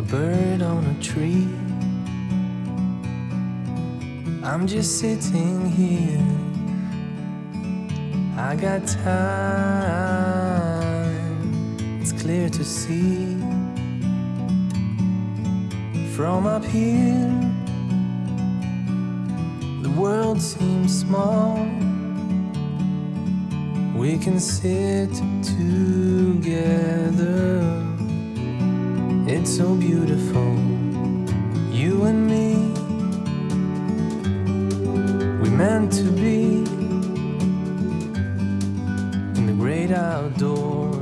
bird on a tree. I'm just sitting here. I got time, it's clear to see. From up here, the world seems small. We can sit together it's so beautiful, you and me. We meant to be in the great outdoors.